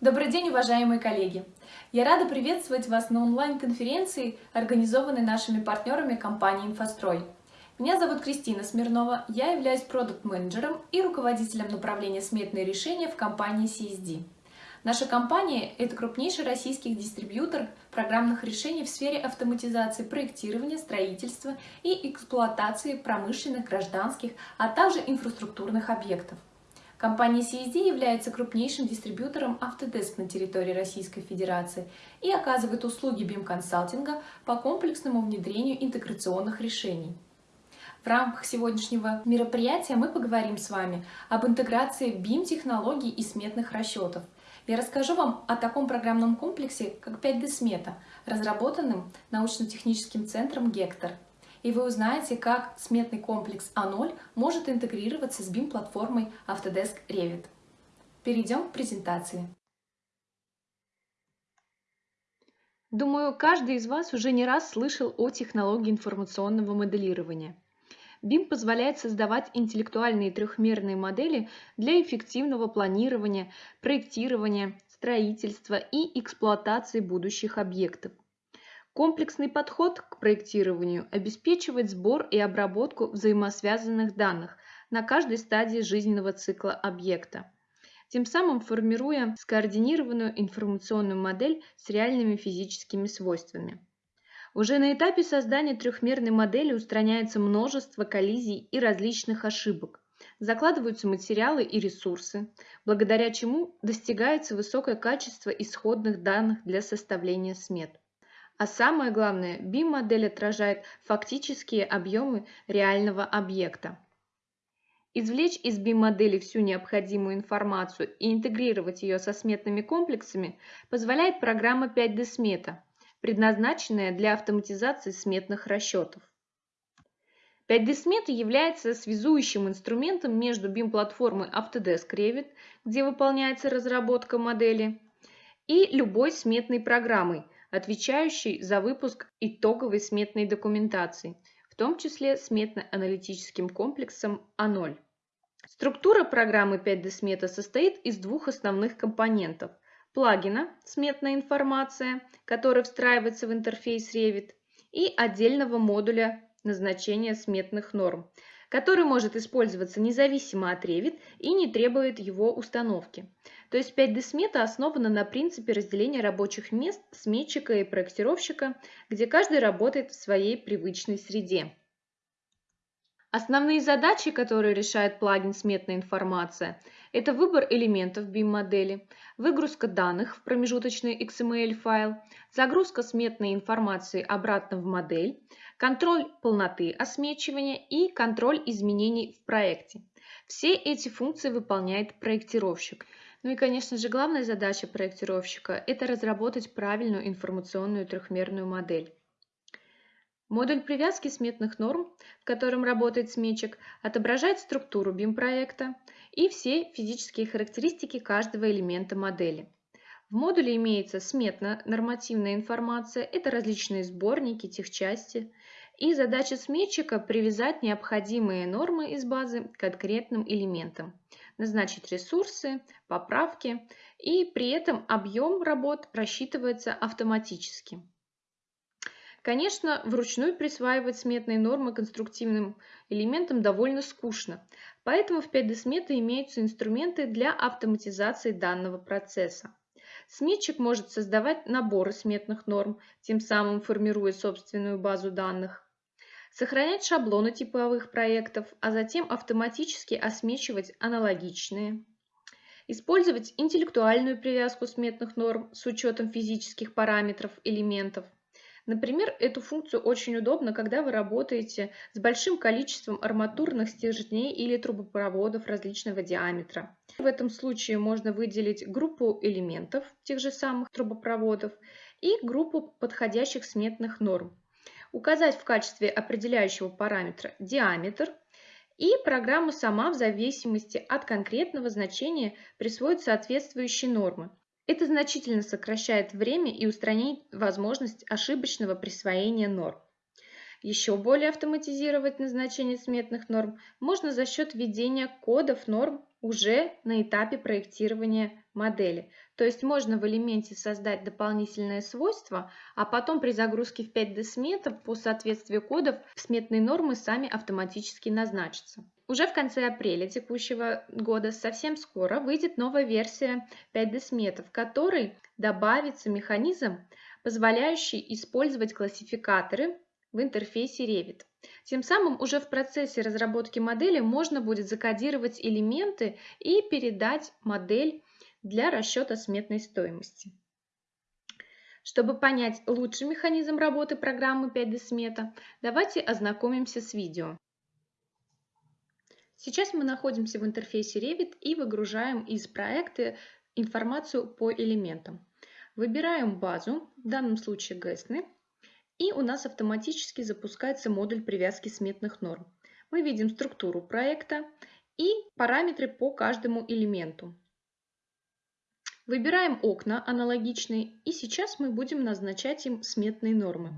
Добрый день, уважаемые коллеги! Я рада приветствовать вас на онлайн-конференции, организованной нашими партнерами компании «Инфострой». Меня зовут Кристина Смирнова, я являюсь продукт-менеджером и руководителем направления «Сметные решения» в компании CSD. Наша компания – это крупнейший российский дистрибьютор программных решений в сфере автоматизации проектирования, строительства и эксплуатации промышленных, гражданских, а также инфраструктурных объектов. Компания CSD является крупнейшим дистрибьютором Autodesk на территории Российской Федерации и оказывает услуги BIM-консалтинга по комплексному внедрению интеграционных решений. В рамках сегодняшнего мероприятия мы поговорим с вами об интеграции BIM-технологий и сметных расчетов. Я расскажу вам о таком программном комплексе, как 5D-смета, разработанным научно-техническим центром «Гектор» и вы узнаете, как сметный комплекс А0 может интегрироваться с BIM-платформой Autodesk Revit. Перейдем к презентации. Думаю, каждый из вас уже не раз слышал о технологии информационного моделирования. BIM позволяет создавать интеллектуальные трехмерные модели для эффективного планирования, проектирования, строительства и эксплуатации будущих объектов. Комплексный подход к проектированию обеспечивает сбор и обработку взаимосвязанных данных на каждой стадии жизненного цикла объекта, тем самым формируя скоординированную информационную модель с реальными физическими свойствами. Уже на этапе создания трехмерной модели устраняется множество коллизий и различных ошибок, закладываются материалы и ресурсы, благодаря чему достигается высокое качество исходных данных для составления смет. А самое главное, BIM-модель отражает фактические объемы реального объекта. Извлечь из BIM-модели всю необходимую информацию и интегрировать ее со сметными комплексами позволяет программа 5D Смета, предназначенная для автоматизации сметных расчетов. 5D Смета является связующим инструментом между BIM-платформой Autodesk Revit, где выполняется разработка модели, и любой сметной программой – отвечающий за выпуск итоговой сметной документации, в том числе сметно-аналитическим комплексом А0. Структура программы 5D Смета состоит из двух основных компонентов – плагина «Сметная информация», который встраивается в интерфейс Revit, и отдельного модуля назначения сметных норм, который может использоваться независимо от Revit и не требует его установки. То есть 5D-смета основана на принципе разделения рабочих мест сметчика и проектировщика, где каждый работает в своей привычной среде. Основные задачи, которые решает плагин «Сметная информация» – это выбор элементов BIM-модели, выгрузка данных в промежуточный XML-файл, загрузка сметной информации обратно в модель, контроль полноты осмечивания и контроль изменений в проекте. Все эти функции выполняет проектировщик. Ну и, конечно же, главная задача проектировщика – это разработать правильную информационную трехмерную модель. Модуль привязки сметных норм, в котором работает сметчик, отображает структуру BIM-проекта и все физические характеристики каждого элемента модели. В модуле имеется сметно-нормативная информация, это различные сборники, техчасти, и задача сметчика – привязать необходимые нормы из базы к конкретным элементам, назначить ресурсы, поправки, и при этом объем работ рассчитывается автоматически. Конечно, вручную присваивать сметные нормы конструктивным элементам довольно скучно, поэтому в 5D сметы имеются инструменты для автоматизации данного процесса. Сметчик может создавать наборы сметных норм, тем самым формируя собственную базу данных сохранять шаблоны типовых проектов, а затем автоматически осмечивать аналогичные, использовать интеллектуальную привязку сметных норм с учетом физических параметров элементов. Например, эту функцию очень удобно, когда вы работаете с большим количеством арматурных стержней или трубопроводов различного диаметра. В этом случае можно выделить группу элементов тех же самых трубопроводов и группу подходящих сметных норм указать в качестве определяющего параметра диаметр, и программа сама в зависимости от конкретного значения присвоит соответствующие нормы. Это значительно сокращает время и устраняет возможность ошибочного присвоения норм. Еще более автоматизировать назначение сметных норм можно за счет введения кодов норм уже на этапе проектирования модели. То есть можно в элементе создать дополнительное свойство, а потом при загрузке в 5D смета по соответствию кодов сметные нормы сами автоматически назначатся. Уже в конце апреля текущего года, совсем скоро, выйдет новая версия 5D смета, в которой добавится механизм, позволяющий использовать классификаторы в интерфейсе Revit. Тем самым уже в процессе разработки модели можно будет закодировать элементы и передать модель для расчета сметной стоимости. Чтобы понять лучший механизм работы программы 5D Смета, давайте ознакомимся с видео. Сейчас мы находимся в интерфейсе Revit и выгружаем из проекта информацию по элементам. Выбираем базу, в данном случае GESNY, и у нас автоматически запускается модуль привязки сметных норм. Мы видим структуру проекта и параметры по каждому элементу. Выбираем окна аналогичные и сейчас мы будем назначать им сметные нормы.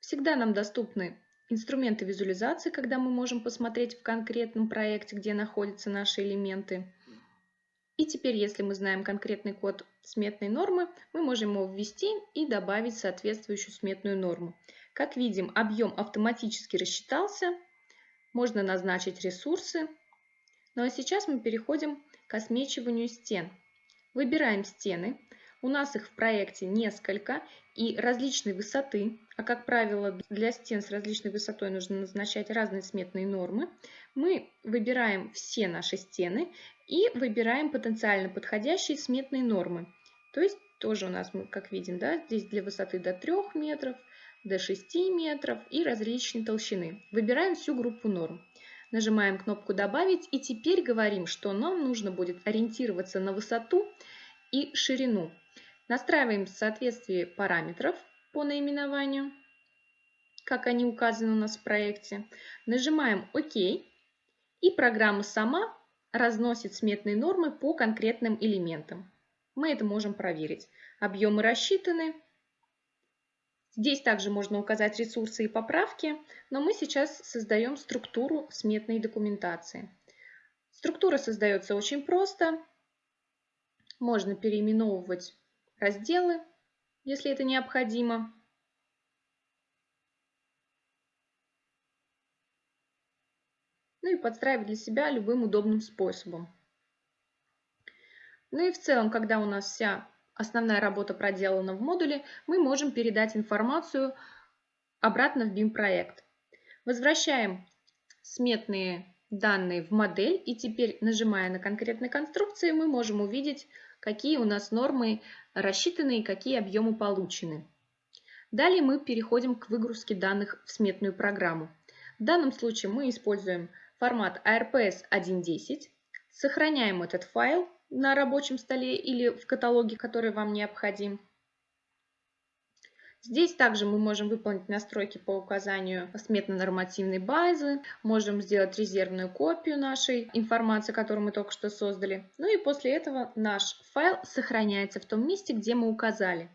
Всегда нам доступны инструменты визуализации, когда мы можем посмотреть в конкретном проекте, где находятся наши элементы. И теперь, если мы знаем конкретный код сметной нормы, мы можем его ввести и добавить соответствующую сметную норму. Как видим, объем автоматически рассчитался, можно назначить ресурсы. Ну а сейчас мы переходим к осмечиванию стен. Выбираем стены. У нас их в проекте несколько и различной высоты, а как правило для стен с различной высотой нужно назначать разные сметные нормы. Мы выбираем все наши стены и выбираем потенциально подходящие сметные нормы. То есть тоже у нас, как видим, да, здесь для высоты до 3 метров, до 6 метров и различной толщины. Выбираем всю группу норм. Нажимаем кнопку «Добавить» и теперь говорим, что нам нужно будет ориентироваться на высоту и ширину. Настраиваем соответствие параметров по наименованию, как они указаны у нас в проекте. Нажимаем «Ок» и программа сама разносит сметные нормы по конкретным элементам. Мы это можем проверить. Объемы рассчитаны. Здесь также можно указать ресурсы и поправки, но мы сейчас создаем структуру сметной документации. Структура создается очень просто. Можно переименовывать разделы, если это необходимо. ну и подстраивать для себя любым удобным способом. Ну и в целом, когда у нас вся основная работа проделана в модуле, мы можем передать информацию обратно в BIM-проект. Возвращаем сметные данные в модель и теперь, нажимая на конкретные конструкции, мы можем увидеть, какие у нас нормы рассчитаны и какие объемы получены. Далее мы переходим к выгрузке данных в сметную программу. В данном случае мы используем формат ARPS 1.10, сохраняем этот файл на рабочем столе или в каталоге, который вам необходим. Здесь также мы можем выполнить настройки по указанию сметно-нормативной базы, можем сделать резервную копию нашей информации, которую мы только что создали. Ну и после этого наш файл сохраняется в том месте, где мы указали.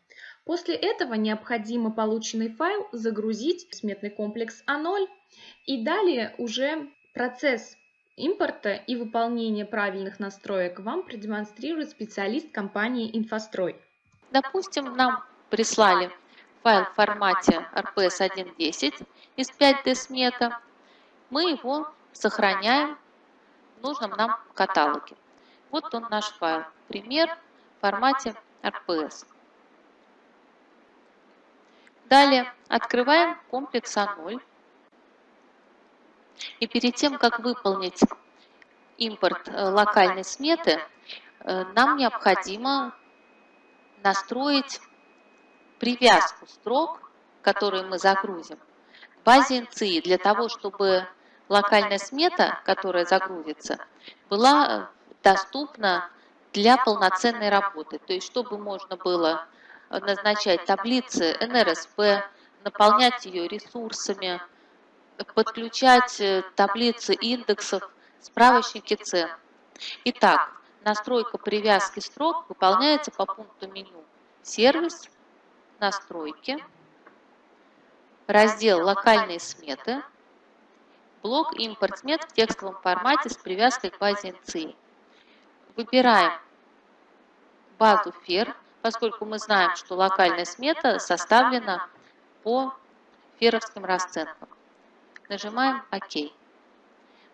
После этого необходимо полученный файл загрузить в сметный комплекс А0 и далее уже Процесс импорта и выполнения правильных настроек вам продемонстрирует специалист компании «Инфострой». Допустим, нам прислали файл в формате RPS 1.10 из 5D смета. Мы его сохраняем в нужном нам каталоге. Вот он наш файл. Пример в формате RPS. Далее открываем комплекс А0 и перед тем, как выполнить импорт э, локальной сметы, э, нам необходимо настроить привязку строк, которую мы загрузим, к базе NCI, для того, чтобы локальная смета, которая загрузится, была э, доступна для полноценной работы. То есть, чтобы можно было назначать таблицы НРСП, наполнять ее ресурсами, подключать э, таблицы индексов, справочники цен. Итак, настройка привязки строк выполняется по пункту меню «Сервис», «Настройки», раздел «Локальные сметы», блок импорт смет в текстовом формате с привязкой к базе NCI. Выбираем базу FER, поскольку мы знаем, что локальная смета составлена по феровским расценкам. Нажимаем ОК.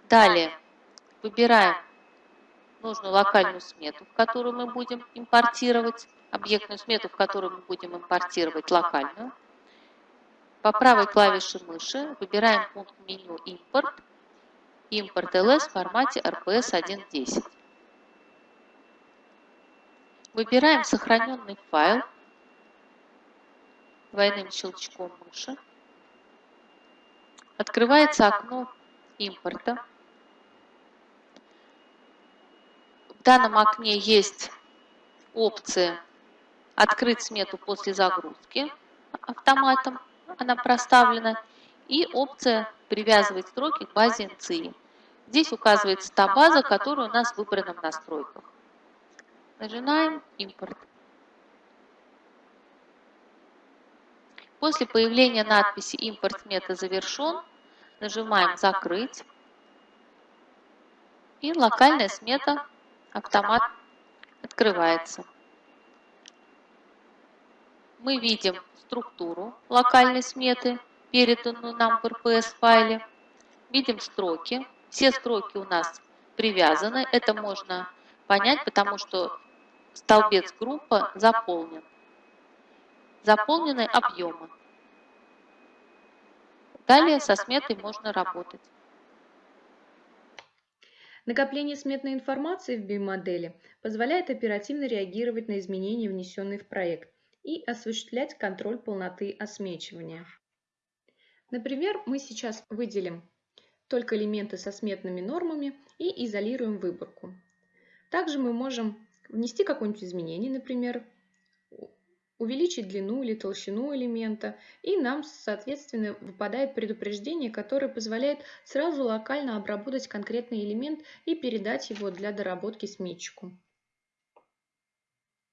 Далее выбираем нужную локальную смету, которую мы будем импортировать, объектную смету, в которую мы будем импортировать локальную. По правой клавише мыши выбираем пункт меню «Импорт», «Импорт LS» в формате RPS 1.10. Выбираем сохраненный файл двойным щелчком мыши. Открывается окно импорта. В данном окне есть опция «Открыть смету после загрузки» автоматом, она проставлена, и опция «Привязывать строки к базе NCI». Здесь указывается та база, которая у нас выбрана в настройках. Нажимаем «Импорт». После появления надписи «Импорт смета завершен» нажимаем «Закрыть». И локальная смета автомат открывается. Мы видим структуру локальной сметы, переданную нам в RPS файле. Видим строки. Все строки у нас привязаны. Это можно понять, потому что столбец группа заполнен. Заполнены объемы. Далее со сметой можно работать. Накопление сметной информации в BIM-модели позволяет оперативно реагировать на изменения, внесенные в проект, и осуществлять контроль полноты осмечивания. Например, мы сейчас выделим только элементы со сметными нормами и изолируем выборку. Также мы можем внести какое-нибудь изменение, например, увеличить длину или толщину элемента, и нам, соответственно, выпадает предупреждение, которое позволяет сразу локально обработать конкретный элемент и передать его для доработки сметчику.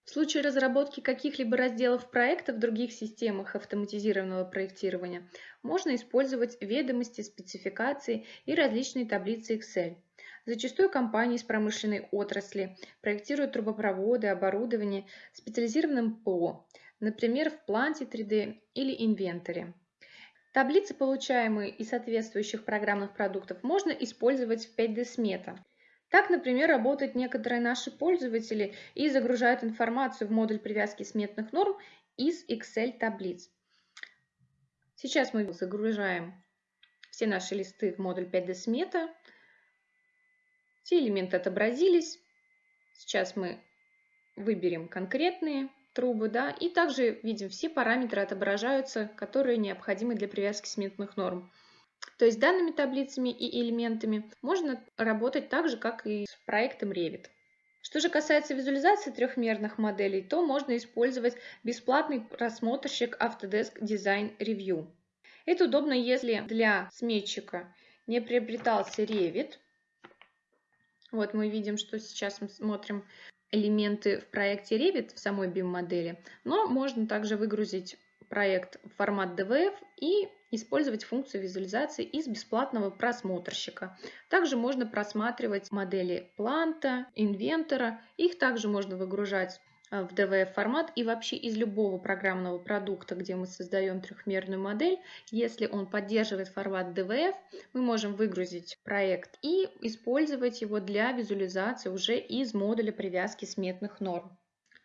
В случае разработки каких-либо разделов проекта в других системах автоматизированного проектирования можно использовать ведомости, спецификации и различные таблицы Excel. Зачастую компании из промышленной отрасли проектируют трубопроводы, оборудование специализированным ПО, например, в планте 3D или инвентаре. Таблицы, получаемые из соответствующих программных продуктов, можно использовать в 5D смета. Так, например, работают некоторые наши пользователи и загружают информацию в модуль привязки сметных норм из Excel таблиц. Сейчас мы загружаем все наши листы в модуль 5D смета. Все элементы отобразились. Сейчас мы выберем конкретные трубы, да, и также видим, все параметры отображаются, которые необходимы для привязки сметных норм. То есть данными таблицами и элементами можно работать так же, как и с проектом Revit. Что же касается визуализации трехмерных моделей, то можно использовать бесплатный просмотрщик Autodesk Design Review. Это удобно, если для сметчика не приобретался Revit, вот мы видим, что сейчас мы смотрим элементы в проекте Revit в самой BIM-модели, но можно также выгрузить проект в формат DVF и использовать функцию визуализации из бесплатного просмотрщика. Также можно просматривать модели планта, инвентора. Их также можно выгружать Э, в DVF формат и вообще из любого программного продукта, где мы создаем трехмерную модель, если он поддерживает формат DVF, мы можем выгрузить проект и использовать его для визуализации уже из модуля привязки сметных норм.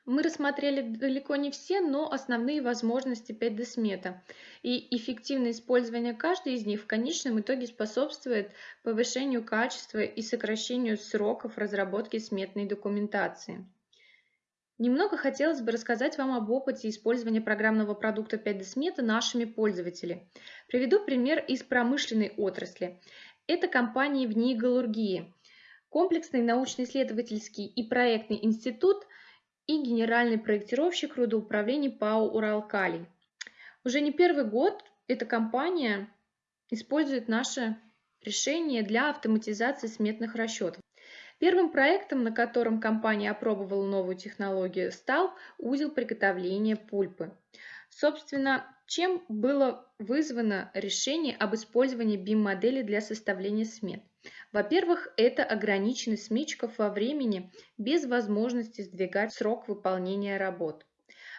Мы рассмотрели далеко не все, но основные возможности 5D смета. И эффективное использование каждой из них в конечном итоге способствует повышению качества и сокращению сроков разработки сметной документации. Немного хотелось бы рассказать вам об опыте использования программного продукта 5D Смета нашими пользователями. Приведу пример из промышленной отрасли. Это компания в НИИ Галургии, комплексный научно-исследовательский и проектный институт и генеральный проектировщик рудоуправления ПАО «Уралкалий». Уже не первый год эта компания использует наше решение для автоматизации сметных расчетов. Первым проектом, на котором компания опробовала новую технологию, стал узел приготовления пульпы. Собственно, чем было вызвано решение об использовании BIM-модели для составления смет? Во-первых, это ограниченность сметчиков во времени без возможности сдвигать срок выполнения работ.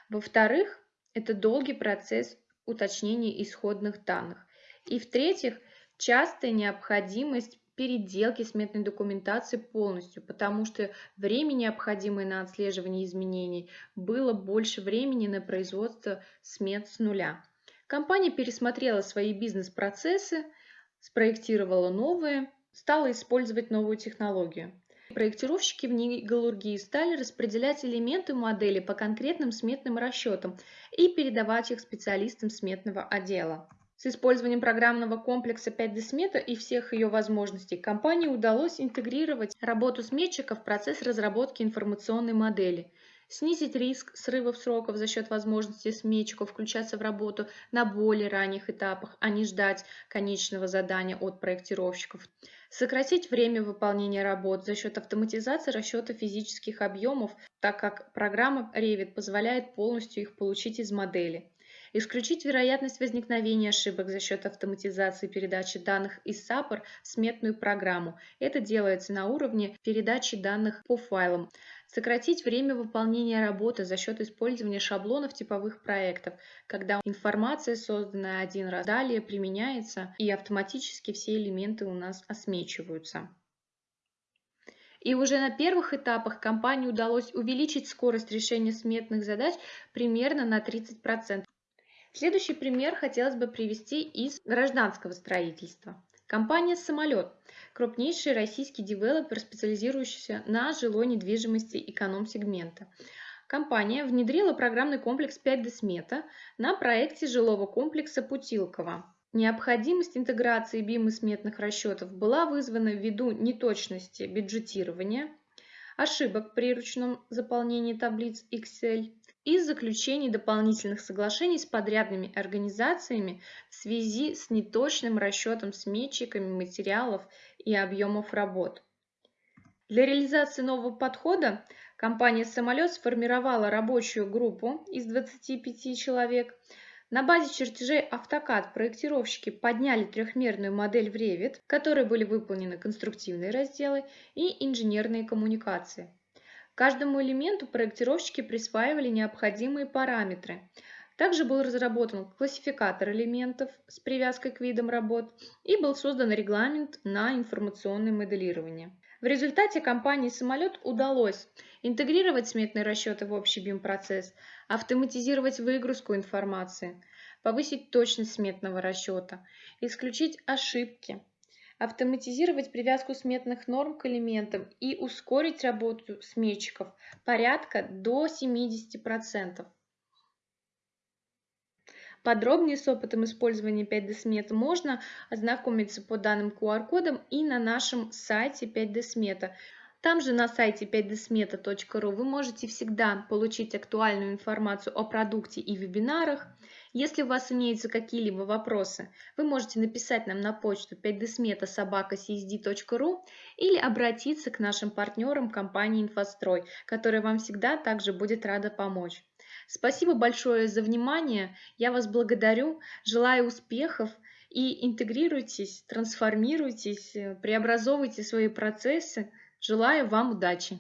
Во-вторых, это долгий процесс уточнения исходных данных. И в-третьих, частая необходимость переделки сметной документации полностью, потому что время, необходимое на отслеживание изменений, было больше времени на производство смет с нуля. Компания пересмотрела свои бизнес-процессы, спроектировала новые, стала использовать новую технологию. Проектировщики в Нигалургии стали распределять элементы модели по конкретным сметным расчетам и передавать их специалистам сметного отдела. С использованием программного комплекса 5D смета и всех ее возможностей компании удалось интегрировать работу сметчика в процесс разработки информационной модели, снизить риск срывов сроков за счет возможности сметчиков включаться в работу на более ранних этапах, а не ждать конечного задания от проектировщиков, сократить время выполнения работ за счет автоматизации расчета физических объемов, так как программа Revit позволяет полностью их получить из модели – исключить вероятность возникновения ошибок за счет автоматизации передачи данных из SAPR в сметную программу. Это делается на уровне передачи данных по файлам. Сократить время выполнения работы за счет использования шаблонов типовых проектов, когда информация, созданная один раз, далее применяется и автоматически все элементы у нас осмечиваются. И уже на первых этапах компании удалось увеличить скорость решения сметных задач примерно на 30%. Следующий пример хотелось бы привести из гражданского строительства. Компания «Самолет» – крупнейший российский девелопер, специализирующийся на жилой недвижимости эконом-сегмента. Компания внедрила программный комплекс 5D Смета на проекте жилого комплекса Путилково. Необходимость интеграции BIM и сметных расчетов была вызвана ввиду неточности бюджетирования, ошибок при ручном заполнении таблиц Excel, и заключений дополнительных соглашений с подрядными организациями в связи с неточным расчетом сметчиками материалов и объемов работ. Для реализации нового подхода компания «Самолет» сформировала рабочую группу из 25 человек. На базе чертежей AutoCAD проектировщики подняли трехмерную модель в Revit, в которой были выполнены конструктивные разделы и инженерные коммуникации. Каждому элементу проектировщики присваивали необходимые параметры. Также был разработан классификатор элементов с привязкой к видам работ и был создан регламент на информационное моделирование. В результате компании «Самолет» удалось интегрировать сметные расчеты в общий BIM-процесс, автоматизировать выгрузку информации, повысить точность сметного расчета, исключить ошибки, автоматизировать привязку сметных норм к элементам и ускорить работу сметчиков порядка до 70%. Подробнее с опытом использования 5D смета можно ознакомиться по данным QR-кодам и на нашем сайте 5D смета. Там же на сайте 5dsmeta.ru вы можете всегда получить актуальную информацию о продукте и вебинарах, если у вас имеются какие-либо вопросы, вы можете написать нам на почту 5dsmeta.sobaka.csd.ru или обратиться к нашим партнерам компании «Инфострой», которая вам всегда также будет рада помочь. Спасибо большое за внимание, я вас благодарю, желаю успехов и интегрируйтесь, трансформируйтесь, преобразовывайте свои процессы. Желаю вам удачи!